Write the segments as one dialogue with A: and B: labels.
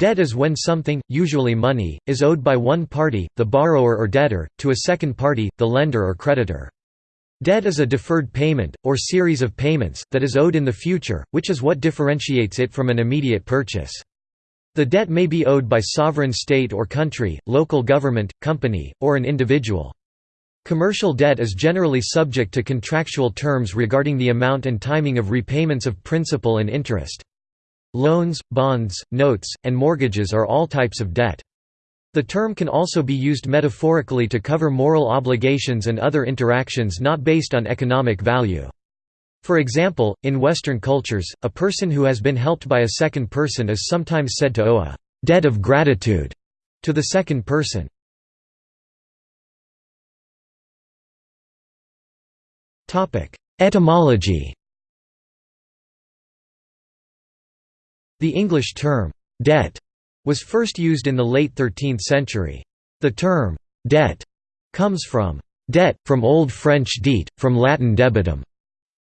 A: Debt is when something, usually money, is owed by one party, the borrower or debtor, to a second party, the lender or creditor. Debt is a deferred payment, or series of payments, that is owed in the future, which is what differentiates it from an immediate purchase. The debt may be owed by sovereign state or country, local government, company, or an individual. Commercial debt is generally subject to contractual terms regarding the amount and timing of repayments of principal and interest. Loans, bonds, notes, and mortgages are all types of debt. The term can also be used metaphorically to cover moral obligations and other interactions not based on economic value. For example, in Western cultures, a person who has been helped by a second person is sometimes said to owe a «debt of gratitude» to the second person. Etymology The English term, debt, was first used in the late 13th century. The term, debt, comes from debt, from Old French dete, from Latin debitum,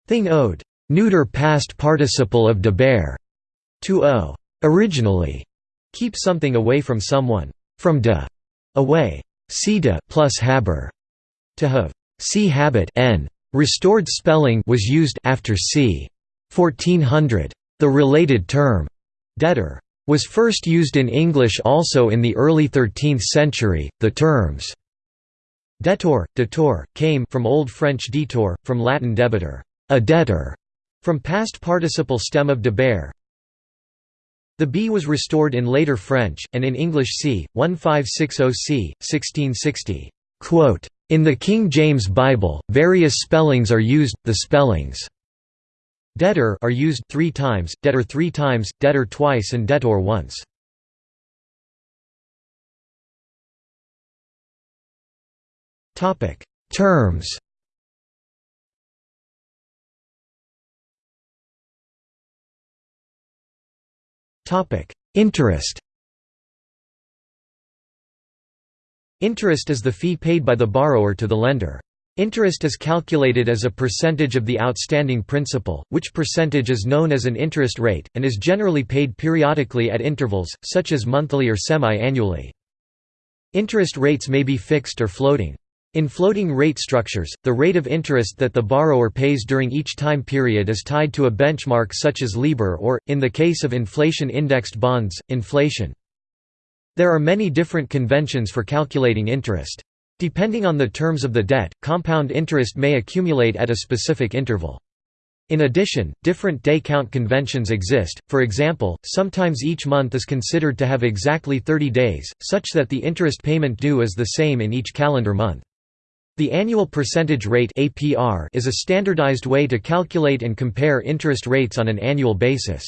A: thing owed, neuter past participle of deber, to owe. Originally, keep something away from someone, from de, away, de plus haber, to have, see habit n. Restored spelling was used after c. 1400. The related term, Debtor was first used in English also in the early 13th century. The terms debtor, debtor, came from Old French detour, from Latin debitor, a debtor, from past participle stem of deber. The b was restored in later French, and in English c. 1560 c. 1660. In the King James Bible, various spellings are used, the spellings Debtor are used three times, debtor three times, debtor twice and debtor once. Terms Interest Interest is the fee paid by the borrower to the lender. Interest is calculated as a percentage of the outstanding principal, which percentage is known as an interest rate, and is generally paid periodically at intervals, such as monthly or semi-annually. Interest rates may be fixed or floating. In floating rate structures, the rate of interest that the borrower pays during each time period is tied to a benchmark such as LIBOR or, in the case of inflation-indexed bonds, inflation. There are many different conventions for calculating interest. Depending on the terms of the debt, compound interest may accumulate at a specific interval. In addition, different day count conventions exist, for example, sometimes each month is considered to have exactly 30 days, such that the interest payment due is the same in each calendar month. The annual percentage rate is a standardized way to calculate and compare interest rates on an annual basis.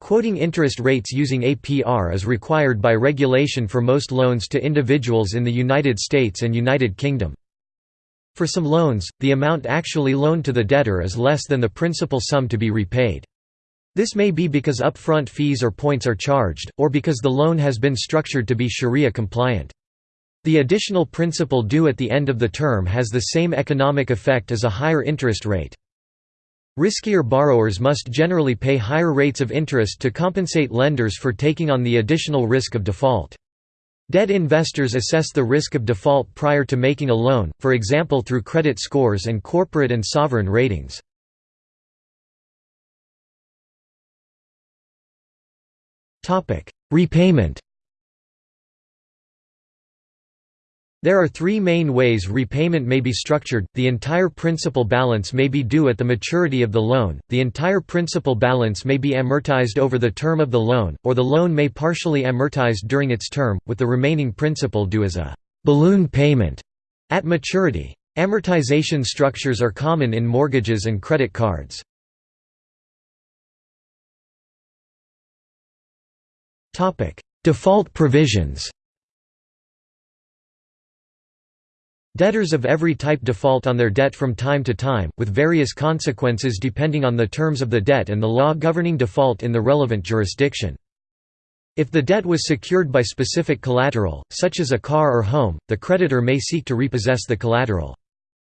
A: Quoting interest rates using APR is required by regulation for most loans to individuals in the United States and United Kingdom. For some loans, the amount actually loaned to the debtor is less than the principal sum to be repaid. This may be because upfront fees or points are charged, or because the loan has been structured to be Sharia compliant. The additional principal due at the end of the term has the same economic effect as a higher interest rate. Riskier borrowers must generally pay higher rates of interest to compensate lenders for taking on the additional risk of default. Debt investors assess the risk of default prior to making a loan, for example through credit scores and corporate and sovereign ratings. Repayment There are three main ways repayment may be structured, the entire principal balance may be due at the maturity of the loan, the entire principal balance may be amortized over the term of the loan, or the loan may partially amortized during its term, with the remaining principal due as a «balloon payment» at maturity. Amortization structures are common in mortgages and credit cards. Default provisions Debtors of every type default on their debt from time to time, with various consequences depending on the terms of the debt and the law governing default in the relevant jurisdiction. If the debt was secured by specific collateral, such as a car or home, the creditor may seek to repossess the collateral.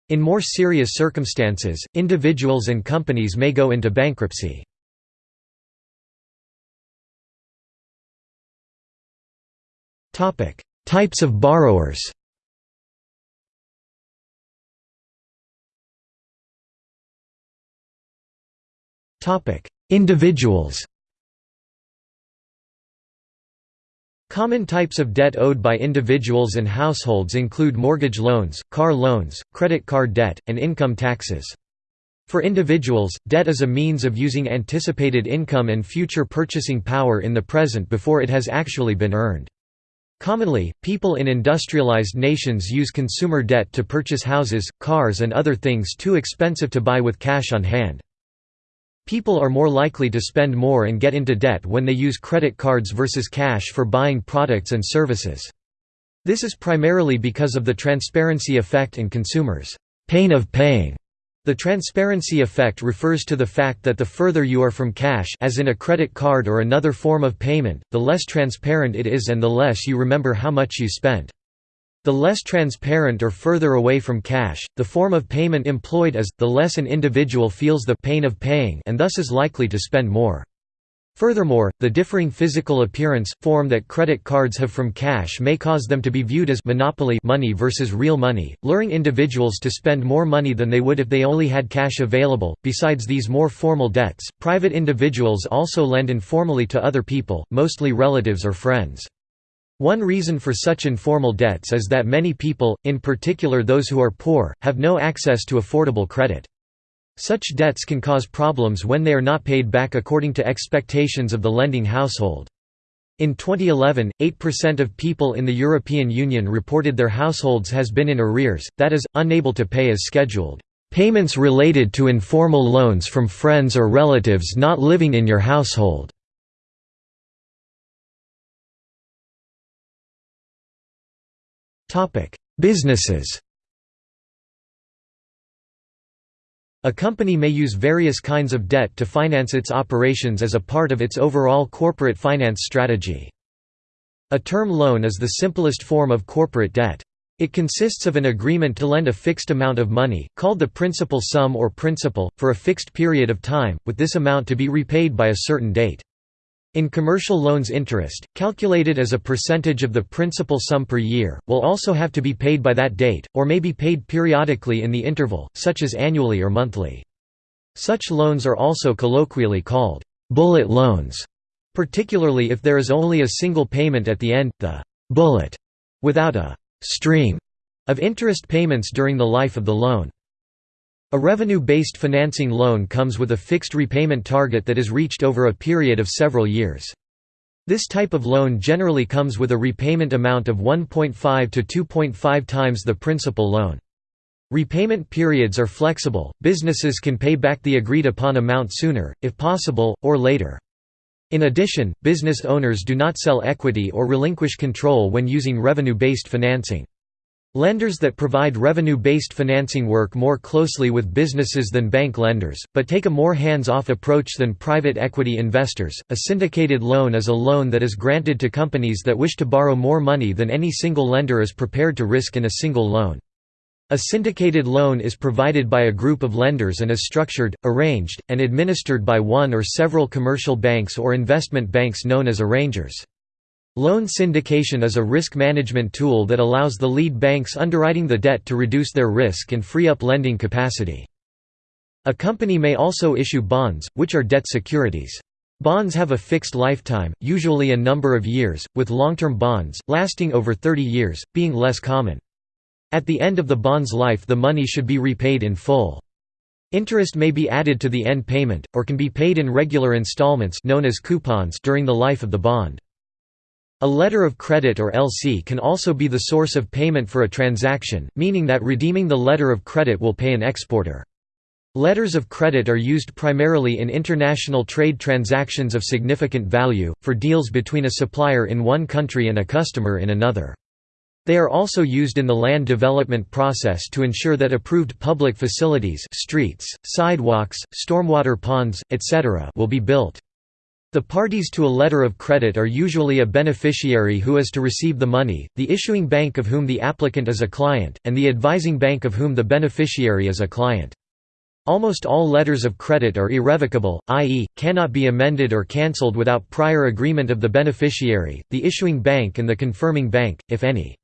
A: In more serious circumstances, individuals and companies may go into bankruptcy. Types of borrowers Individuals Common types of debt owed by individuals and households include mortgage loans, car loans, credit card debt, and income taxes. For individuals, debt is a means of using anticipated income and future purchasing power in the present before it has actually been earned. Commonly, people in industrialized nations use consumer debt to purchase houses, cars and other things too expensive to buy with cash on hand. People are more likely to spend more and get into debt when they use credit cards versus cash for buying products and services. This is primarily because of the transparency effect and consumers' pain of paying. The transparency effect refers to the fact that the further you are from cash as in a credit card or another form of payment, the less transparent it is and the less you remember how much you spent. The less transparent or further away from cash, the form of payment employed is, the less an individual feels the pain of paying and thus is likely to spend more. Furthermore, the differing physical appearance, form that credit cards have from cash may cause them to be viewed as monopoly money versus real money, luring individuals to spend more money than they would if they only had cash available. Besides these more formal debts, private individuals also lend informally to other people, mostly relatives or friends. One reason for such informal debts is that many people, in particular those who are poor, have no access to affordable credit. Such debts can cause problems when they are not paid back according to expectations of the lending household. In 2011, 8% of people in the European Union reported their households has been in arrears, that is, unable to pay as scheduled. Payments related to informal loans from friends or relatives not living in your household. Businesses A company may use various kinds of debt to finance its operations as a part of its overall corporate finance strategy. A term loan is the simplest form of corporate debt. It consists of an agreement to lend a fixed amount of money, called the principal sum or principal, for a fixed period of time, with this amount to be repaid by a certain date. In commercial loans interest, calculated as a percentage of the principal sum per year, will also have to be paid by that date, or may be paid periodically in the interval, such as annually or monthly. Such loans are also colloquially called bullet loans, particularly if there is only a single payment at the end, the bullet, without a stream of interest payments during the life of the loan. A revenue-based financing loan comes with a fixed repayment target that is reached over a period of several years. This type of loan generally comes with a repayment amount of 1.5 to 2.5 times the principal loan. Repayment periods are flexible, businesses can pay back the agreed upon amount sooner, if possible, or later. In addition, business owners do not sell equity or relinquish control when using revenue-based financing. Lenders that provide revenue-based financing work more closely with businesses than bank lenders, but take a more hands-off approach than private equity investors. A syndicated loan is a loan that is granted to companies that wish to borrow more money than any single lender is prepared to risk in a single loan. A syndicated loan is provided by a group of lenders and is structured, arranged, and administered by one or several commercial banks or investment banks known as arrangers. Loan syndication is a risk management tool that allows the lead banks underwriting the debt to reduce their risk and free up lending capacity. A company may also issue bonds, which are debt securities. Bonds have a fixed lifetime, usually a number of years, with long-term bonds, lasting over 30 years, being less common. At the end of the bond's life the money should be repaid in full. Interest may be added to the end payment, or can be paid in regular installments known as coupons during the life of the bond. A letter of credit or LC can also be the source of payment for a transaction, meaning that redeeming the letter of credit will pay an exporter. Letters of credit are used primarily in international trade transactions of significant value, for deals between a supplier in one country and a customer in another. They are also used in the land development process to ensure that approved public facilities streets, sidewalks, stormwater ponds, etc. will be built. The parties to a letter of credit are usually a beneficiary who is to receive the money, the issuing bank of whom the applicant is a client, and the advising bank of whom the beneficiary is a client. Almost all letters of credit are irrevocable, i.e., cannot be amended or cancelled without prior agreement of the beneficiary, the issuing bank and the confirming bank, if any.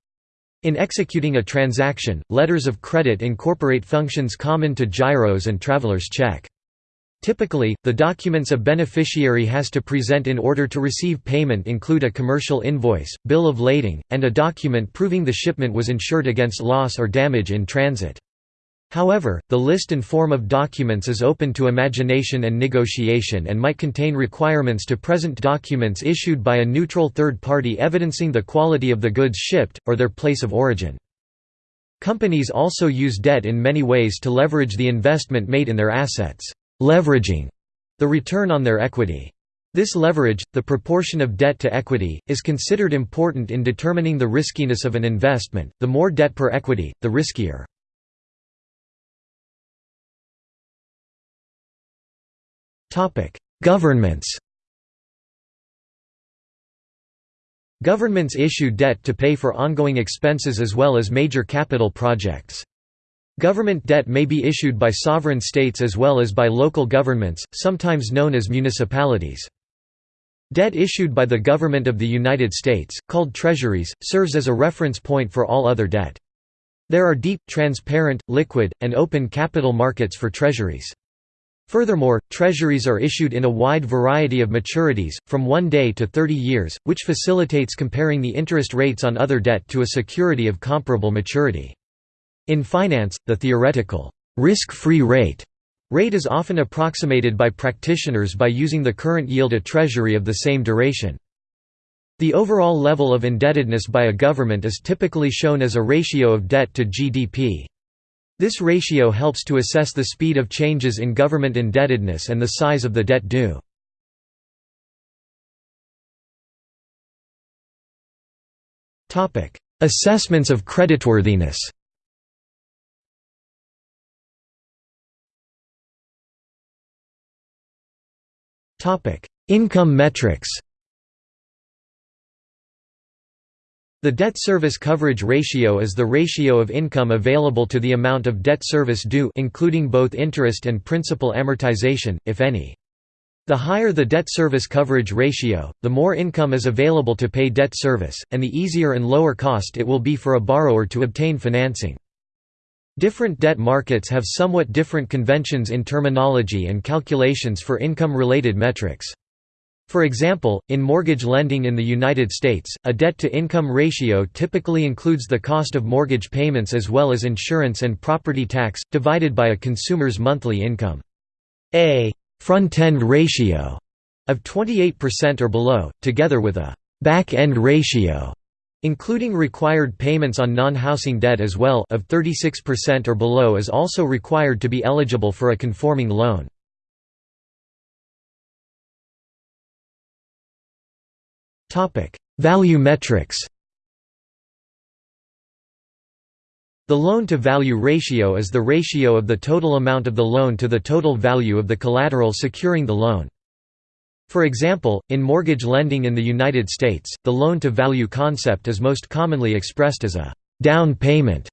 A: In executing a transaction, letters of credit incorporate functions common to gyros and traveler's check. Typically, the documents a beneficiary has to present in order to receive payment include a commercial invoice, bill of lading, and a document proving the shipment was insured against loss or damage in transit. However, the list and form of documents is open to imagination and negotiation and might contain requirements to present documents issued by a neutral third party evidencing the quality of the goods shipped, or their place of origin. Companies also use debt in many ways to leverage the investment made in their assets, leveraging the return on their equity. This leverage, the proportion of debt to equity, is considered important in determining the riskiness of an investment. The more debt per equity, the riskier. Topic: Governments Governments issue debt to pay for ongoing expenses as well as major capital projects. Government debt may be issued by sovereign states as well as by local governments, sometimes known as municipalities. Debt issued by the government of the United States, called treasuries, serves as a reference point for all other debt. There are deep, transparent, liquid, and open capital markets for treasuries. Furthermore, treasuries are issued in a wide variety of maturities, from one day to 30 years, which facilitates comparing the interest rates on other debt to a security of comparable maturity. In finance, the theoretical risk-free rate rate is often approximated by practitioners by using the current yield a treasury of the same duration. The overall level of indebtedness by a government is typically shown as a ratio of debt to GDP. This ratio helps to assess the speed of changes in government indebtedness and the size of the debt due. Assessments of creditworthiness Income metrics The debt service coverage ratio is the ratio of income available to the amount of debt service due including both interest and principal amortization, if any. The higher the debt service coverage ratio, the more income is available to pay debt service, and the easier and lower cost it will be for a borrower to obtain financing. Different debt markets have somewhat different conventions in terminology and calculations for income-related metrics. For example, in mortgage lending in the United States, a debt-to-income ratio typically includes the cost of mortgage payments as well as insurance and property tax, divided by a consumer's monthly income. A front-end ratio of 28% or below, together with a back-end ratio including required payments on non-housing debt as well of 36% or below is also required to be eligible for a conforming loan. Value metrics The loan-to-value ratio is the ratio of the total amount of the loan to the total value of the collateral securing the loan. For example, in mortgage lending in the United States, the loan-to-value concept is most commonly expressed as a «down payment».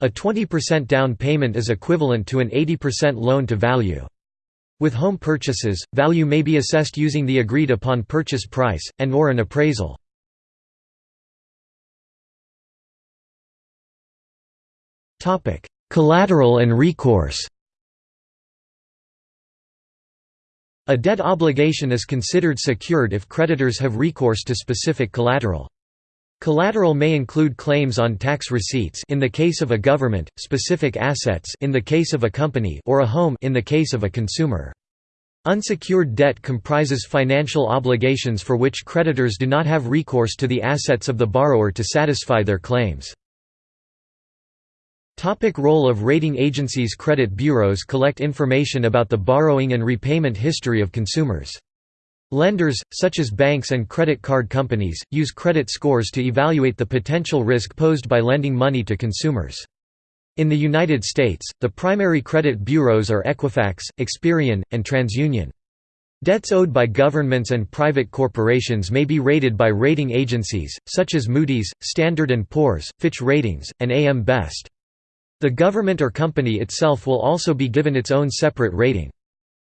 A: A 20% down payment is equivalent to an 80% loan-to-value. With home purchases, value may be assessed using the agreed-upon purchase price, and or an appraisal. Collateral and recourse A debt obligation is considered secured if creditors have recourse to specific collateral. Collateral may include claims on tax receipts in the case of a government, specific assets in the case of a company or a home in the case of a consumer. Unsecured debt comprises financial obligations for which creditors do not have recourse to the assets of the borrower to satisfy their claims. Topic role of rating agencies Credit bureaus collect information about the borrowing and repayment history of consumers. Lenders, such as banks and credit card companies, use credit scores to evaluate the potential risk posed by lending money to consumers. In the United States, the primary credit bureaus are Equifax, Experian, and TransUnion. Debts owed by governments and private corporations may be rated by rating agencies, such as Moody's, Standard & Poor's, Fitch Ratings, and AM Best. The government or company itself will also be given its own separate rating.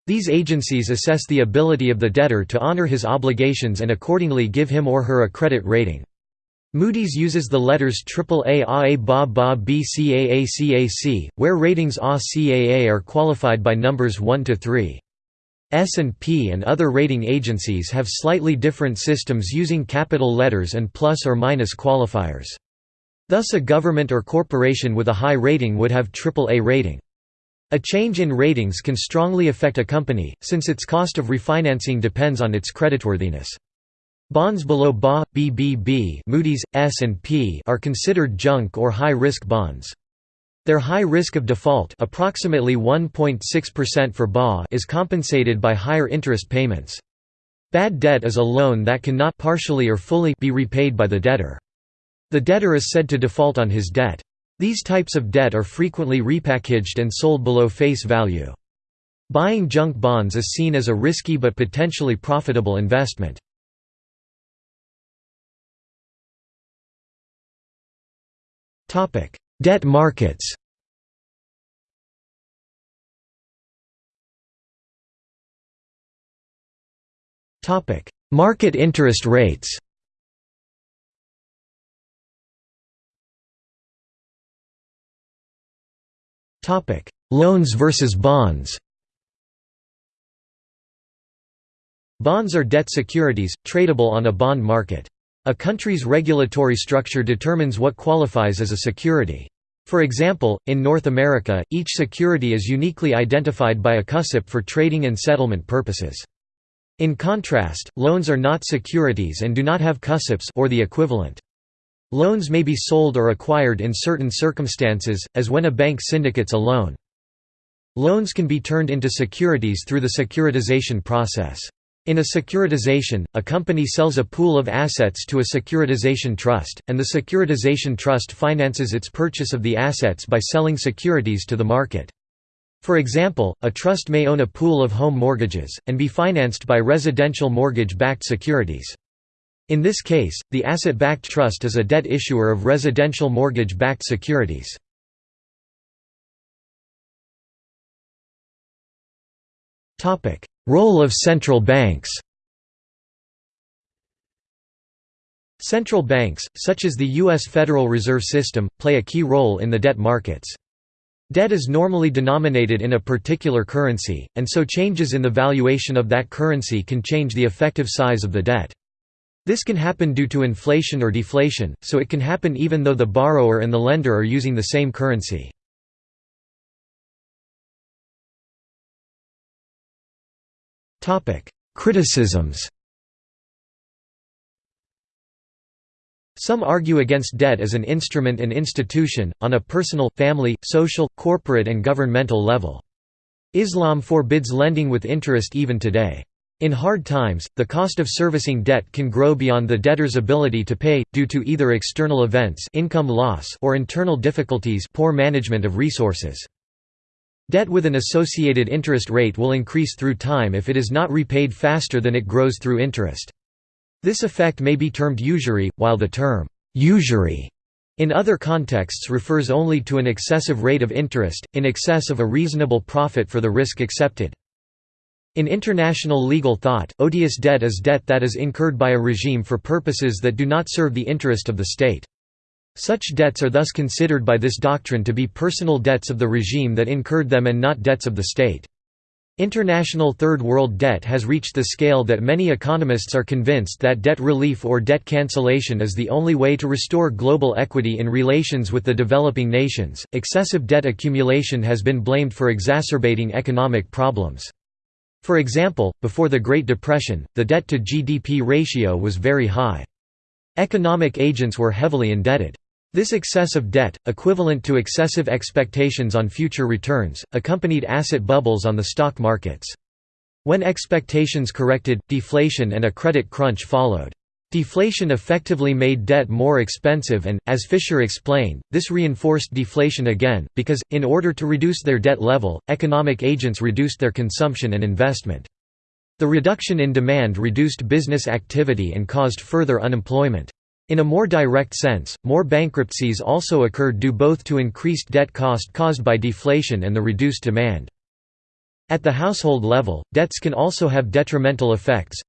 A: These agencies assess the ability of the debtor to honor his obligations and accordingly give him or her a credit rating. Moody's uses the letters AAA AA BA BA BCAA CAC, where ratings A CAA are qualified by numbers 1 to 3. S&P and other rating agencies have slightly different systems using capital letters and plus or minus qualifiers. Thus a government or corporation with a high rating would have AAA rating. A change in ratings can strongly affect a company, since its cost of refinancing depends on its creditworthiness. Bonds below BA, BBB Moody's, S&P are considered junk or high-risk bonds. Their high risk of default approximately 1.6% for BA is compensated by higher interest payments. Bad debt is a loan that cannot partially or fully be repaid by the debtor. The debtor is said to default on his debt. These types of debt are frequently repackaged and sold below face value. Buying junk bonds is seen as a risky but potentially profitable investment. Debt markets Market interest rates Loans versus bonds Bonds are debt securities, tradable on a bond market. A country's regulatory structure determines what qualifies as a security. For example, in North America, each security is uniquely identified by a CUSIP for trading and settlement purposes. In contrast, loans are not securities and do not have CUSIPs or the equivalent. Loans may be sold or acquired in certain circumstances, as when a bank syndicates a loan. Loans can be turned into securities through the securitization process. In a securitization, a company sells a pool of assets to a securitization trust, and the securitization trust finances its purchase of the assets by selling securities to the market. For example, a trust may own a pool of home mortgages, and be financed by residential mortgage-backed securities. In this case, the asset-backed trust is a debt issuer of residential mortgage-backed securities. Role of central banks Central banks, such as the U.S. Federal Reserve System, play a key role in the debt markets. Debt is normally denominated in a particular currency, and so changes in the valuation of that currency can change the effective size of the debt. This can happen due to inflation or deflation, so it can happen even though the borrower and the lender are using the same currency. Criticisms Some argue against debt as an instrument and institution, on a personal, family, social, corporate and governmental level. Islam forbids lending with interest even today. In hard times, the cost of servicing debt can grow beyond the debtor's ability to pay, due to either external events income loss or internal difficulties poor management of resources. Debt with an associated interest rate will increase through time if it is not repaid faster than it grows through interest. This effect may be termed usury, while the term, usury in other contexts refers only to an excessive rate of interest, in excess of a reasonable profit for the risk accepted. In international legal thought, odious debt is debt that is incurred by a regime for purposes that do not serve the interest of the state. Such debts are thus considered by this doctrine to be personal debts of the regime that incurred them and not debts of the state. International Third World debt has reached the scale that many economists are convinced that debt relief or debt cancellation is the only way to restore global equity in relations with the developing nations. Excessive debt accumulation has been blamed for exacerbating economic problems. For example, before the Great Depression, the debt to GDP ratio was very high. Economic agents were heavily indebted. This excessive debt, equivalent to excessive expectations on future returns, accompanied asset bubbles on the stock markets. When expectations corrected, deflation and a credit crunch followed. Deflation effectively made debt more expensive and, as Fisher explained, this reinforced deflation again, because, in order to reduce their debt level, economic agents reduced their consumption and investment. The reduction in demand reduced business activity and caused further unemployment. In a more direct sense, more bankruptcies also occurred due both to increased debt cost caused by deflation and the reduced demand. At the household level, debts can also have detrimental effects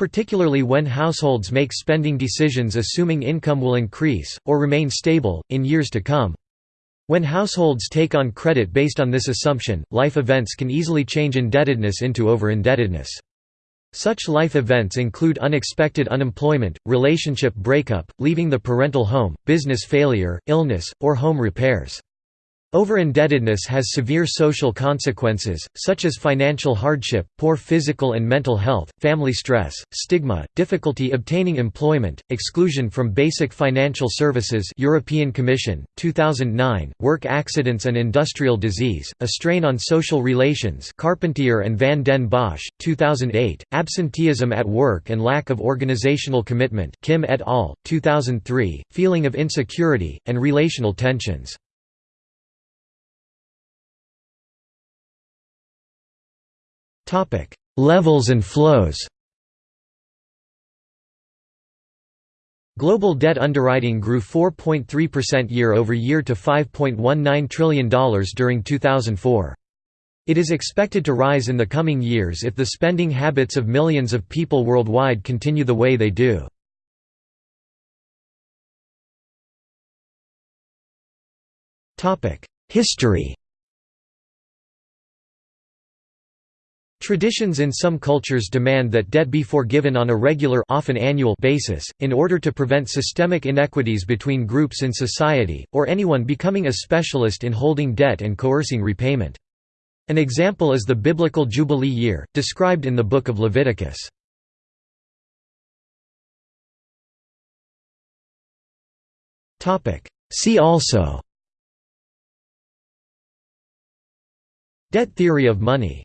A: particularly when households make spending decisions assuming income will increase, or remain stable, in years to come. When households take on credit based on this assumption, life events can easily change indebtedness into over-indebtedness. Such life events include unexpected unemployment, relationship breakup, leaving the parental home, business failure, illness, or home repairs. Over-indebtedness has severe social consequences, such as financial hardship, poor physical and mental health, family stress, stigma, difficulty obtaining employment, exclusion from basic financial services European Commission, 2009, work accidents and industrial disease, a strain on social relations Carpentier and van den Bosch, 2008, absenteeism at work and lack of organizational commitment Kim et al., 2003, feeling of insecurity, and relational tensions. Levels and flows Global debt underwriting grew 4.3% year-over-year to $5.19 trillion during 2004. It is expected to rise in the coming years if the spending habits of millions of people worldwide continue the way they do. History Traditions in some cultures demand that debt be forgiven on a regular often annual basis, in order to prevent systemic inequities between groups in society, or anyone becoming a specialist in holding debt and coercing repayment. An example is the biblical Jubilee year, described in the Book of Leviticus. See also Debt theory of money